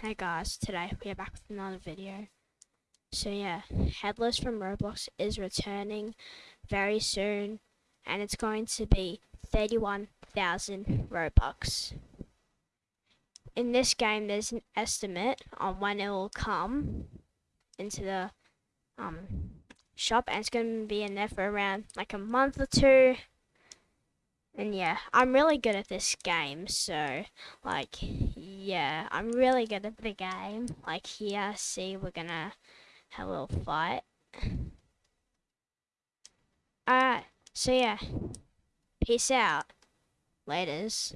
Hey guys, today we are back with another video. So yeah, Headless from Roblox is returning very soon and it's going to be 31,000 Robux. In this game there's an estimate on when it will come into the um, shop and it's going to be in there for around like a month or two and yeah, I'm really good at this game, so, like, yeah, I'm really good at the game. Like, here, see, we're gonna have a little fight. Alright, so yeah, peace out. Laters.